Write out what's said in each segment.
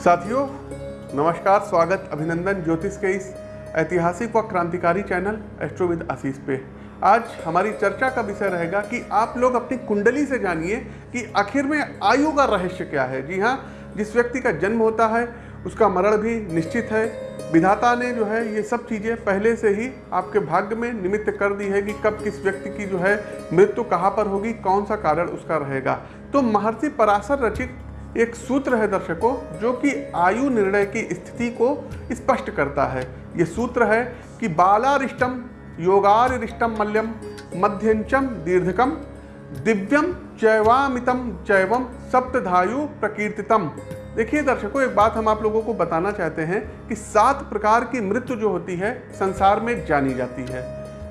साथियों, नमस्कार, स्वागत, अभिनंदन, ज्योतिष के इस ऐतिहासिक व क्रांतिकारी चैनल एस्ट्रोविद आशीष पे। आज हमारी चर्चा का विषय रहेगा कि आप लोग अपनी कुंडली से जानिए कि आखिर में आयु का रहस्य क्या है। जी हाँ जिस व्यक्ति का जन्म होता है, उसका मरण भी निश्चित है। विधाता ने जो है, ये सब चीज़ें पहले से ही आपके भाग्य में निमित्त कर दी है कि कब किस व्यक्ति की जो है मृत्यु कहाँ पर होगी, कौन सा कारण उसका रहेगा। तो महर्षि पराशर रचित एक सूत्र है दर्शकों, जो कि आयु निर्णय की स्थिति को स्पष्ट करता है। ये सूत्र है कि बालारिष्टम, योगारिष्टम मल्यम, मध्यंचम दीर्घकम, दिव्यम चैवामितम चैवम सप्तधायु प्रकीर्तितम। देखिए दर्शकों, एक बात हम आप लोगों को बताना चाहते हैं कि सात प्रकार की मृत्यु जो होती है, संसार में जानी जाती है।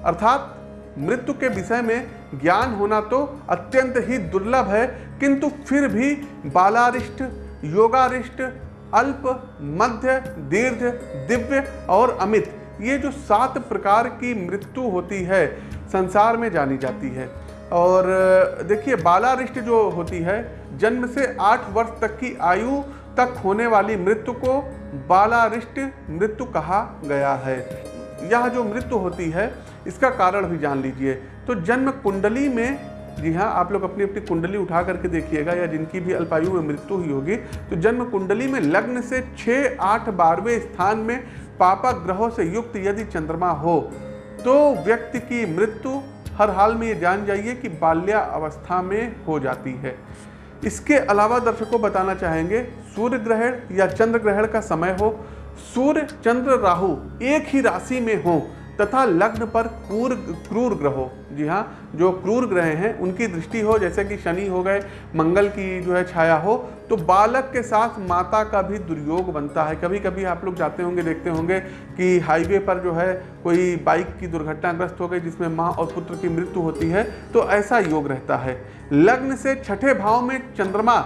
अर्थात मृत्यु के विषय में ज्ञान होना तो अत्यंत ही दुर्लभ है, किंतु फिर भी बालारिष्ट, योगारिष्ट, अल्प, मध्य, दीर्घ, दिव्य और अमित, ये जो सात प्रकार की मृत्यु होती है, संसार में जानी जाती है। और, देखिए, बालारिष्ट जो होती है, जन्म से आठ वर्ष तक की आयु तक होने वाली मृत्यु को बालारिष्ट मृत्यु कहा गया है। यह जो मृत्यु होती है इसका कारण भी जान लीजिए। तो जन्म कुंडली में, जी हाँ आप लोग अपनी अपनी कुंडली उठा करके देखिएगा या जिनकी भी अल्पायु में मृत्यु हुई होगी तो जन्म कुंडली में लग्न से छः आठ बारहवें स्थान में पापा ग्रहों से युक्त यदि चंद्रमा हो तो व्यक्ति की मृत्यु हर हाल में ये जान जाइए कि बाल्या अवस्था में हो जाती है। इसके अलावा दर्शकों बताना चाहेंगे, सूर्य ग्रहण या चंद्र ग्रहण का समय हो, सूर्य, चंद्र, राहु एक ही राशि में हो तथा लग्न पर क्रूर क्रूर ग्रहों। जी हाँ जो क्रूर ग्रह हैं, उनकी दृष्टि हो, जैसे कि शनि हो गए, मंगल की जो है छाया हो तो बालक के साथ माता का भी दुर्योग बनता है। कभी कभी आप लोग जाते होंगे, देखते होंगे कि हाईवे पर जो है कोई बाइक की दुर्घटनाग्रस्त हो गई, जिसमें माँ और पुत्र की मृत्यु होती है तो ऐसा योग रहता है। लग्न से छठे भाव में चंद्रमा,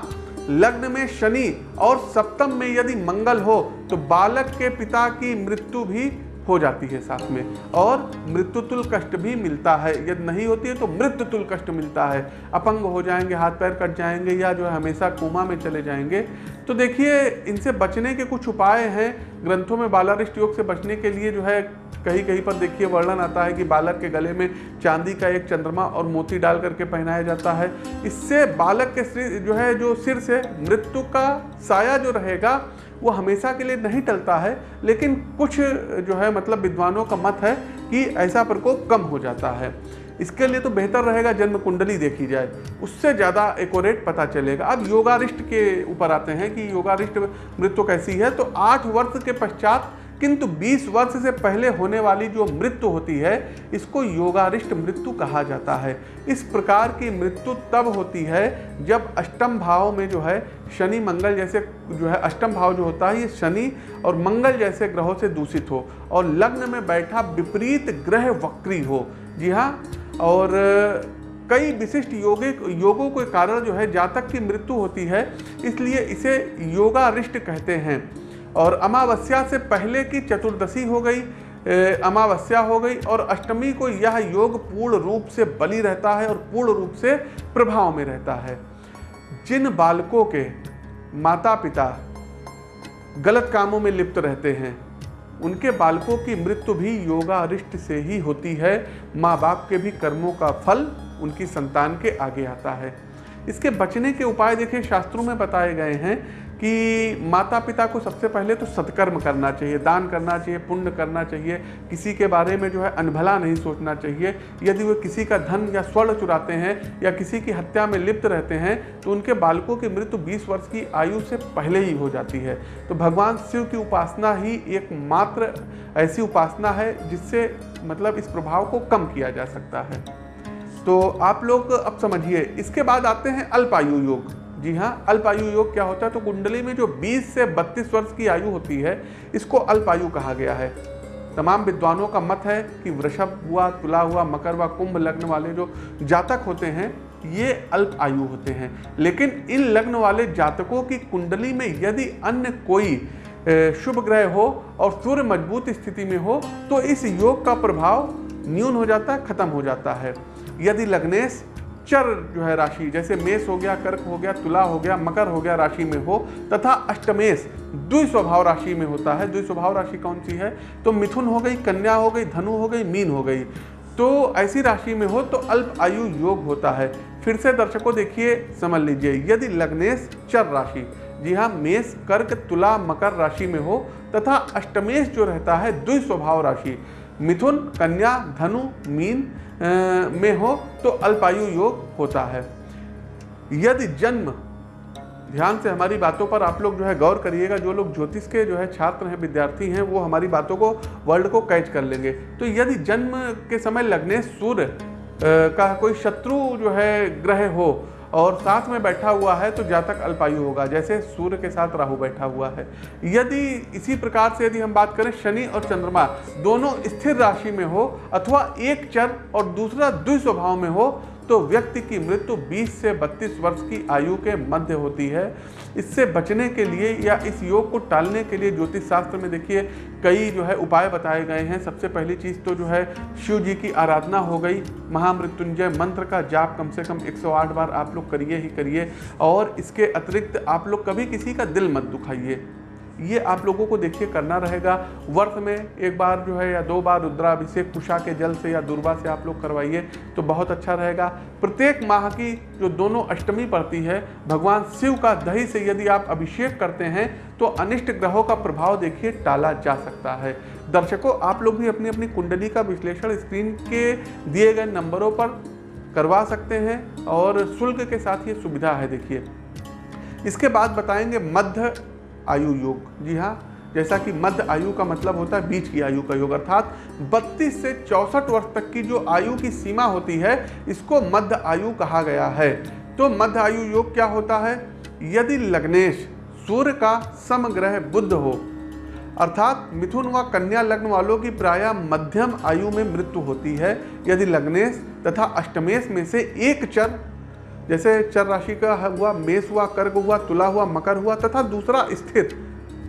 लग्न में शनि और सप्तम में यदि मंगल हो तो बालक के पिता की मृत्यु भी हो जाती है साथ में। और मृत्युतुल कष्ट भी मिलता है। यदि नहीं होती है तो मृत्युतुल कष्ट मिलता है। अपंग हो जाएँगे, हाथ पैर कट जाएँगे या जो है हमेशा कोमा में चले जाएँगे। तो देखिए, इनसे बचने के कुछ उपाय हैं। ग्रंथों में बालारिष्ट योग से बचने के लिए जो है कहीं कहीं पर देखिए वर्णन आता है कि बालक के गले में चांदी का एक चंद्रमा और मोती डाल करके पहनाया जाता है। इससे बालक के जो है, जो सिर से मृत्यु का साया जो रहेगा वो हमेशा के लिए नहीं टलता है, लेकिन कुछ जो है मतलब विद्वानों का मत है कि ऐसा प्रकोप कम हो जाता है। इसके लिए तो बेहतर रहेगा जन्म कुंडली देखी जाए। उससे ज़्यादा एकोरेट पता चलेगा। अब योगारिष्ट के ऊपर आते हैं कि योगारिष्ट मृत्यु कैसी है तो आठ वर्ष के पश्चात किंतु 20 वर्ष से पहले होने वाली जो मृत्यु होती है, इसको योगारिष्ट मृत्यु कहा जाता है। इस प्रकार की मृत्यु तब होती है जब अष्टम भाव में जो है, शनि मंगल जैसे जो है, अष्टम भाव जो होता है, ये शनि और मंगल जैसे ग्रहों से दूषित हो और लग्न में बैठा विपरीत ग्रह वक्री हो। जी हाँ और कई विशिष्ट योगिक योगों के कारण जो है, जातक की मृत्यु होती है, इसलिए इसे योगारिष्ट कहते हैं। और अमावस्या से पहले की चतुर्दशी हो गई अमावस्या हो गई और अष्टमी को यह योग पूर्ण रूप से बली रहता है और पूर्ण रूप से प्रभाव में रहता है। जिन बालकों के माता पिता गलत कामों में लिप्त रहते हैं, उनके बालकों की मृत्यु भी योगारिष्ट से ही होती है। माँ बाप के भी कर्मों का फल उनकी संतान के आगे आता है। इसके बचने के उपाय देखिए, शास्त्रों में बताए गए हैं कि माता पिता को सबसे पहले तो सत्कर्म करना चाहिए, दान करना चाहिए, पुण्य करना चाहिए, किसी के बारे में जो है अनभला नहीं सोचना चाहिए। यदि वे किसी का धन या स्वर्ण चुराते हैं या किसी की हत्या में लिप्त रहते हैं तो उनके बालकों की मृत्यु 20 वर्ष की आयु से पहले ही हो जाती है। तो भगवान शिव की उपासना ही एक मात्र ऐसी उपासना है जिससे मतलब इस प्रभाव को कम किया जा सकता है। तो आप लोग अब समझिए, इसके बाद आते हैं अल्पायु योग। जी हाँ अल्पायु योग क्या होता है? तो कुंडली में जो 20 से 32 वर्ष की आयु होती है, इसको अल्पायु कहा गया है। तमाम विद्वानों का मत है कि वृषभ हुआ, तुला हुआ, मकर हुआ, कुंभ लग्न वाले जो जातक होते हैं, ये अल्प आयु होते हैं। लेकिन इन लग्न वाले जातकों की कुंडली में यदि अन्य कोई शुभ ग्रह हो और सूर्य मज़बूत स्थिति में हो तो इस योग का प्रभाव न्यून हो जाता है खत्म हो जाता है। यदि लग्नेश चर जो है राशि, जैसे मेष हो गया, कर्क हो गया, तुला हो गया, मकर हो गया राशि में हो, तथा अष्टमेश द्वि स्वभाव राशि में होता है। द्वि स्वभाव राशि कौन सी है? तो मिथुन हो गई, कन्या हो गई, धनु हो गई, मीन हो गई। तो ऐसी राशि में हो तो अल्प आयु योग होता है। फिर से दर्शकों देखिए, समझ लीजिए, यदि लग्नेश चर राशि, जी हाँ मेष, कर्क, तुला, मकर राशि में हो, तथा अष्टमेश जो रहता है, द्वि स्वभाव राशि, मिथुन, कन्या, धनु, मीन में हो तो अल्पायु योग होता है। यदि जन्म, ध्यान से हमारी बातों पर आप लोग जो है गौर करिएगा, जो लोग ज्योतिष के जो है छात्र हैं, विद्यार्थी हैं, वो हमारी बातों को, वर्ल्ड को कैच कर लेंगे। तो यदि जन्म के समय लगने सूर्य का कोई शत्रु जो है ग्रह हो और साथ में बैठा हुआ है तो जातक अल्पायु होगा। जैसे सूर्य के साथ राहु बैठा हुआ है। यदि इसी प्रकार से यदि हम बात करें, शनि और चंद्रमा दोनों स्थिर राशि में हो, अथवा एक चर और दूसरा द्विस्वभाव में हो तो व्यक्ति की मृत्यु 20 से 32 वर्ष की आयु के मध्य होती है। इससे बचने के लिए या इस योग को टालने के लिए ज्योतिष शास्त्र में देखिए, कई जो है उपाय बताए गए हैं। सबसे पहली चीज़ तो जो है शिव जी की आराधना हो गई। महामृत्युंजय मंत्र का जाप कम से कम 108 बार आप लोग करिए ही करिए। और इसके अतिरिक्त आप लोग कभी किसी का दिल मत दुखाइए। ये आप लोगों को देखिए करना रहेगा। वर्ष में एक बार जो है या दो बार रुद्राभिषेक कुशा के जल से या दुर्वा से आप लोग करवाइए तो बहुत अच्छा रहेगा। प्रत्येक माह की जो दोनों अष्टमी पड़ती है, भगवान शिव का दही से यदि आप अभिषेक करते हैं तो अनिष्ट ग्रहों का प्रभाव देखिए टाला जा सकता है। दर्शकों, आप लोग भी अपनी अपनी कुंडली का विश्लेषण स्क्रीन के दिए गए नंबरों पर करवा सकते हैं और शुल्क के साथ ये सुविधा है, देखिए। इसके बाद बताएँगे मध्य आयु योग। जी हाँ जैसा कि मध्य आयु का मतलब होता है बीच की आयु का योग, अर्थात 32 से चौसठ वर्ष तक की जो आयु की सीमा होती है, इसको मध्य आयु कहा गया है। तो मध्य आयु योग क्या होता है? यदि लग्नेश सूर्य का समग्रह बुद्ध हो, अर्थात मिथुन व कन्या लग्न वालों की प्राय मध्यम आयु में मृत्यु होती है, यदि लग्नेश तथा अष्टमेश में से एक चर जैसे चर राशि का हुआ, मेष हुआ, कर्क हुआ, तुला हुआ, मकर हुआ, तथा दूसरा स्थिर।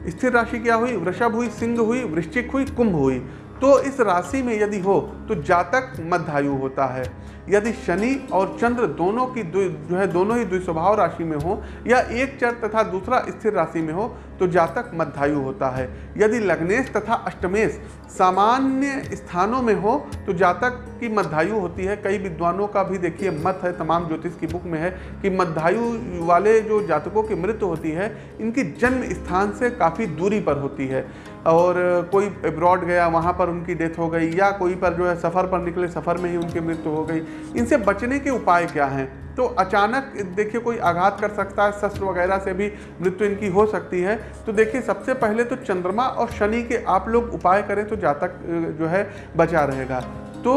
स्थिर राशि क्या हुई? वृषभ हुई, सिंह हुई, वृश्चिक हुई, कुंभ हुई। तो इस राशि में यदि हो तो जातक मध्यायु होता है। यदि शनि और चंद्र दोनों की जो है, दोनों ही द्विस्वभाव राशि में हो, या एक चर तथा दूसरा स्थिर राशि में हो तो जातक मध्यायु होता है। यदि लग्नेश तथा अष्टमेश सामान्य स्थानों में हो तो जातक की मध्यायु होती है। कई विद्वानों का भी देखिए मत है, तमाम ज्योतिष की बुक में है कि मध्यायु वाले जो जातकों की मृत्यु होती है, इनकी जन्म स्थान से काफ़ी दूरी पर होती है। और कोई अब्रॉड गया, वहाँ पर उनकी डेथ हो गई, या कोई पर जो है सफ़र पर निकले, सफ़र में ही उनकी मृत्यु हो गई, इनसे बचने के उपाय क्या हैं? तो अचानक देखिए कोई आघात कर सकता है, शस्त्र वगैरह से भी मृत्यु इनकी हो सकती है। तो देखिए, सबसे पहले तो चंद्रमा और शनि के आप लोग उपाय करें तो जातक जो है, बचा रहेगा। तो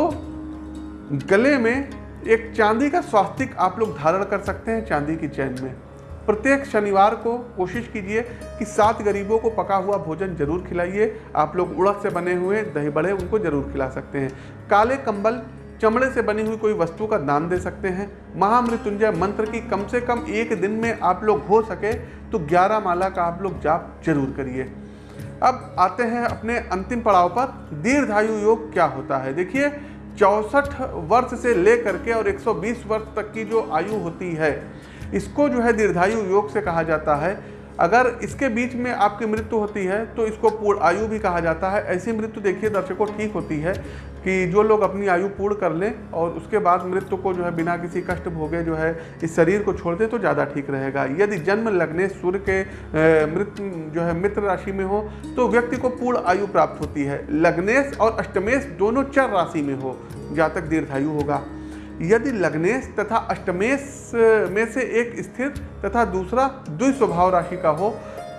गले में एक चांदी का स्वास्तिक आप लोग धारण कर सकते हैं चांदी की चैन में। प्रत्येक शनिवार को कोशिश कीजिए कि सात गरीबों को पका हुआ भोजन ज़रूर खिलाइए। आप लोग उड़द से बने हुए, दही बड़े, उनको ज़रूर खिला सकते हैं। काले कंबल चमड़े से बनी हुई कोई वस्तु का दान दे सकते हैं। महामृत्युंजय मंत्र की कम से कम एक दिन में आप लोग हो सके तो ग्यारह माला का आप लोग जाप ज़रूर करिए। अब आते हैं अपने अंतिम पड़ाव पर। दीर्घायु योग क्या होता है? देखिए, चौसठ वर्ष से लेकर के और 120 वर्ष तक की जो आयु होती है, इसको जो है दीर्घायु योग से कहा जाता है। अगर इसके बीच में आपकी मृत्यु होती है तो इसको पूर्ण आयु भी कहा जाता है। ऐसी मृत्यु देखिए, दर्शकों, ठीक होती है कि जो लोग अपनी आयु पूर्ण कर लें और उसके बाद मृत्यु को जो है बिना किसी कष्ट भोगे जो है इस शरीर को छोड़ दें तो ज़्यादा ठीक रहेगा। यदि जन्म लगने सूर्य के मृत्यु जो है मित्र राशि में हो तो व्यक्ति को पूर्ण आयु प्राप्त होती है। लग्नेश और अष्टमेश दोनों चर राशि में हो जातक दीर्घायु होगा। यदि लग्नेश तथा अष्टमेश में से एक स्थिर तथा दूसरा द्विस्वभाव राशि का हो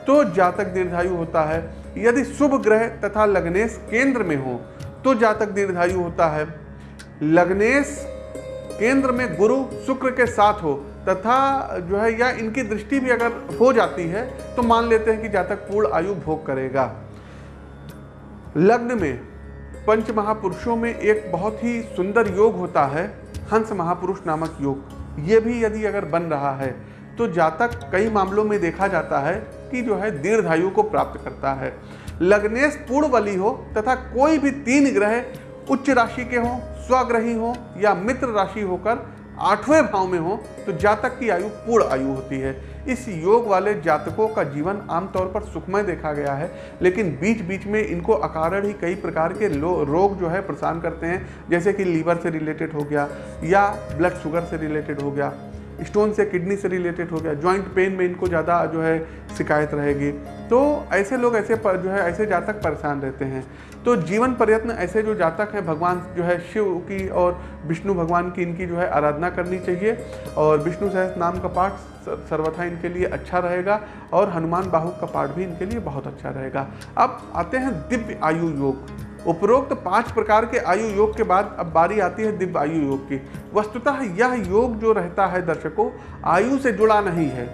तो जातक दीर्घायु होता है। यदि शुभ ग्रह तथा लग्नेश केंद्र में हो तो जातक दीर्घायु होता है। लग्नेश केंद्र में गुरु शुक्र के साथ हो तथा जो है या इनकी दृष्टि भी अगर हो जाती है तो मान लेते हैं कि जातक पूर्ण आयु भोग करेगा। लग्न में पंच महापुरुषों में एक बहुत ही सुंदर योग होता है, हंस महापुरुष नामक योग। ये भी यदि अगर बन रहा है तो जातक कई मामलों में देखा जाता है कि जो है दीर्घायु को प्राप्त करता है। लग्नेश पूर्ण बली हो तथा कोई भी तीन ग्रह उच्च राशि के हों, स्वग्रही हो या मित्र राशि होकर आठवें भाव में हो तो जातक की आयु पूर्ण आयु होती है। इस योग वाले जातकों का जीवन आमतौर पर सुखमय देखा गया है, लेकिन बीच बीच में इनको अकारण ही कई प्रकार के रोग जो है परेशान करते हैं, जैसे कि लीवर से रिलेटेड हो गया, या ब्लड शुगर से रिलेटेड हो गया, स्टोन से किडनी से रिलेटेड हो गया, जॉइंट पेन में इनको ज़्यादा जो है शिकायत रहेगी। तो ऐसे लोग ऐसे पर, जो है ऐसे जातक परेशान रहते हैं। तो जीवन प्रयत्न ऐसे जो जातक हैं, भगवान जो है शिव की और विष्णु भगवान की इनकी जो है आराधना करनी चाहिए और विष्णु सहस नाम का पाठ सर्वथा इनके लिए अच्छा रहेगा और हनुमान बाहु का पाठ भी इनके लिए बहुत अच्छा रहेगा। अब आते हैं दिव्य आयु योग। उपरोक्त पाँच प्रकार के आयु योग के बाद अब बारी आती है दिव्य आयु योग की। वस्तुतः यह योग जो रहता है दर्शकों, आयु से जुड़ा नहीं है।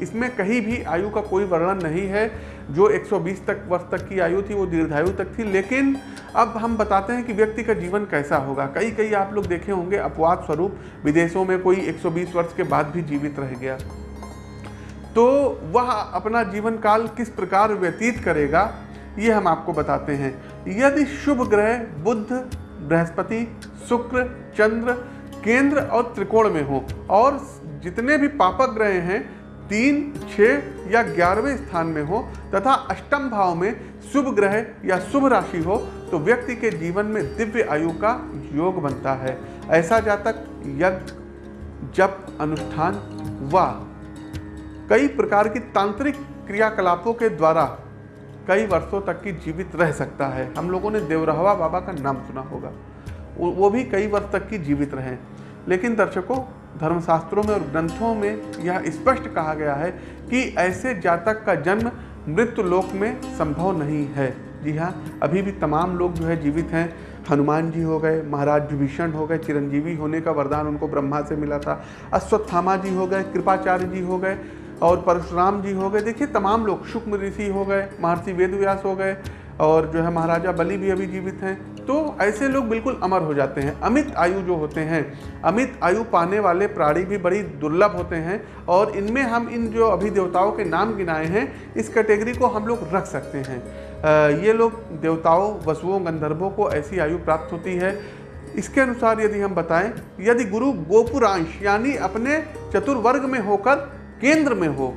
इसमें कहीं भी आयु का कोई वर्णन नहीं है। जो 120 तक वर्ष तक की आयु थी, वो दीर्घायु तक थी। लेकिन अब हम बताते हैं कि व्यक्ति का जीवन कैसा होगा। कई कई आप लोग देखे होंगे, अपवाद स्वरूप विदेशों में कोई 120 वर्ष के बाद भी जीवित रह गया। तो वह अपना जीवन काल किस प्रकार व्यतीत करेगा, ये हम आपको बताते हैं। यदि शुभ ग्रह बुद्ध बृहस्पति, शुक्र, चंद्र, केंद्र और त्रिकोण में हो, और जितने भी पापक ग्रह हैं तीन छः या ग्यारहवें स्थान में हो तथा अष्टम भाव में शुभ ग्रह या शुभ राशि हो तो व्यक्ति के जीवन में दिव्य आयु का योग बनता है। ऐसा जातक, यज्ञ, जप, अनुष्ठान व कई प्रकार की तांत्रिक क्रियाकलापों के द्वारा कई वर्षों तक की जीवित रह सकता है। हम लोगों ने देवरहवा बाबा का नाम सुना होगा। वो भी कई वर्ष तक की जीवित रहे। लेकिन दर्शकों धर्मशास्त्रों में और ग्रंथों में यह स्पष्ट कहा गया है कि ऐसे जातक का जन्म मृत्यु लोक में संभव नहीं है। जी हाँ अभी भी तमाम लोग जो है जीवित हैं। हनुमान जी हो गए, महाराज विभीषण हो गए, चिरंजीवी होने का वरदान उनको ब्रह्मा से मिला था। अश्वत्थामा जी हो गए, कृपाचार्य जी हो गए और परशुराम जी हो गए। देखिए, तमाम लोग, शुक्म ऋषि हो गए, महर्षि वेदव्यास हो गए और जो है महाराजा बलि भी अभी जीवित हैं। तो ऐसे लोग बिल्कुल अमर हो जाते हैं। अमित आयु जो होते हैं, अमित आयु पाने वाले प्राणी भी बड़ी दुर्लभ होते हैं और इनमें हम इन जो अभी देवताओं के नाम गिनाए हैं, इस कैटेगरी को हम लोग रख सकते हैं। ये लोग देवताओं, वसुओं, गंधर्वों को ऐसी आयु प्राप्त होती है। इसके अनुसार यदि हम बताएँ, यदि गुरु गोपुरांश यानी अपने चतुर्वर्ग में होकर केंद्र में हो,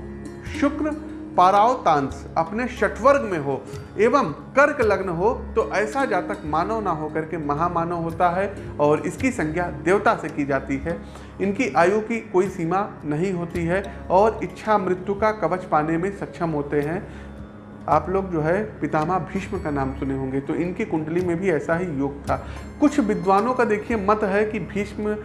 शुक्र पारावतांश अपने षटवर्ग में हो एवं कर्क लग्न हो तो ऐसा जातक मानव ना होकर के महामानव होता है और इसकी संज्ञा देवता से की जाती है। इनकी आयु की कोई सीमा नहीं होती है और इच्छा मृत्यु का कवच पाने में सक्षम होते हैं। आप लोग जो है पितामह भीष्म का नाम सुने होंगे तो इनकी कुंडली में भी ऐसा ही योग था। कुछ विद्वानों का देखिए मत है कि भीष्म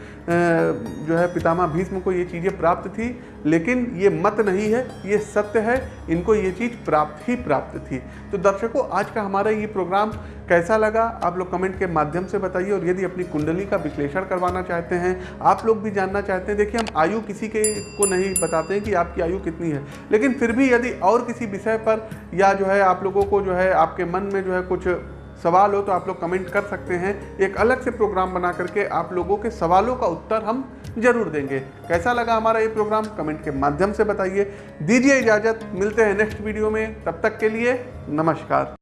जो है पितामह भीष्म को ये चीज़ें प्राप्त थी, लेकिन ये मत नहीं है, ये सत्य है, इनको ये चीज़ प्राप्त ही प्राप्त थी। तो दर्शकों, आज का हमारा ये प्रोग्राम कैसा लगा? आप लोग कमेंट के माध्यम से बताइए और यदि अपनी कुंडली का विश्लेषण करवाना चाहते हैं, आप लोग भी जानना चाहते हैं। देखिए, हम आयु किसी के को नहीं बताते हैं कि आपकी आयु कितनी है। लेकिन फिर भी यदि और किसी विषय पर या जो है आप लोगों को जो है आपके मन में जो है कुछ सवाल हो तो आप लोग कमेंट कर सकते हैं। एक अलग से प्रोग्राम बना करके आप लोगों के सवालों का उत्तर हम ज़रूर देंगे। कैसा लगा हमारा ये प्रोग्राम कमेंट के माध्यम से बताइए। दीजिए इजाज़त। मिलते हैं नेक्स्ट वीडियो में। तब तक के लिए नमस्कार।